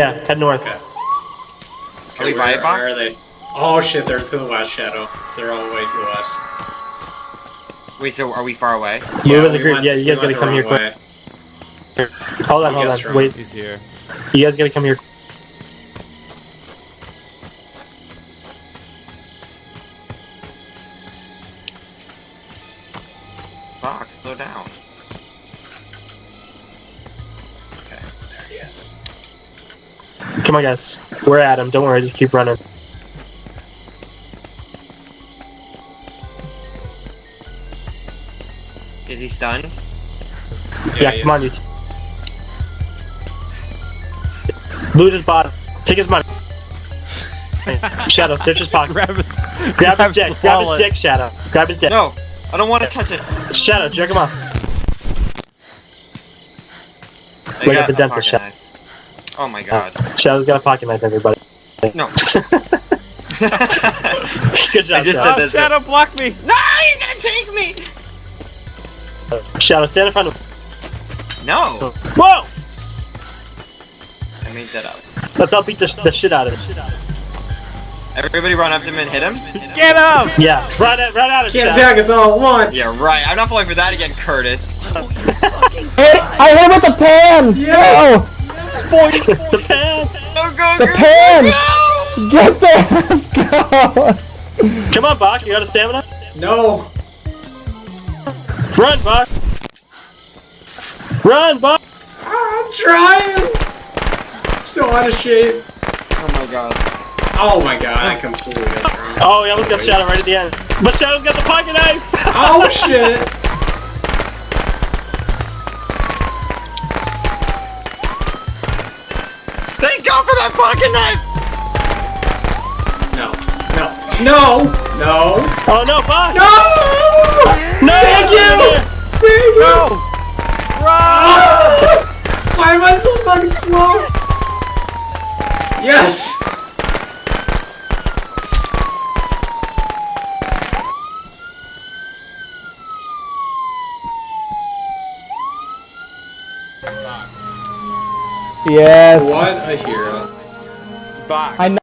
Yeah, head north. Okay. Are we where, by a where are they? Oh shit, they're to the west, Shadow. They're all the way to the west. Wait, so are we far away? Move as a group. went- Yeah, you guys we gotta come here quick. way. Hold on, hold on. Wait, He's here. you guys gotta come here. Fox, slow down. Okay, there he is. Come on, guys. We're at him. Don't worry. Just keep running. Is he stunned? Yeah, he come on, is. you. Loot his bottom. Take his money. Shadow, search his pocket. Grab his, Grab his dick. Grab his dick, Shadow. Grab his dick. No, I don't want to touch it. Shadow, jerk him off. I Look got at the a dental pocket shop. knife. Oh my god. Shadow's got a pocket knife, everybody. No. Good job, I just Shadow. Oh, said this. Shadow, block me! No, he's gonna take me! Shadow, stand in front of No! Whoa! I made that up. Let's all beat the, the shit out of him. Everybody run up to him and hit him? Get him! Yeah, run it, run out of Can't Shadow. attack us all at once! Yeah, right. I'm not falling for that again, Curtis. Hit, I hit him with the pan! Oh. Yes! the pan. Go, go, The go, pan! go! No! Get there! Let's go! Come on, Bach. You got a stamina? No! Run, Bach. Run, Bach. I'm trying! So out of shape. Oh my god. Oh my god, I completely missed wrong. Oh, he almost got Shadow right at the end. But Shadow's got the pocket knife. Oh shit! Thank God for that pocket knife! No. No. No! No! Oh no, Bach. No! No. Thank you! Thank you! Go! Ah! Why am I so fucking slow? Yes! Yes. What a hero. Box. I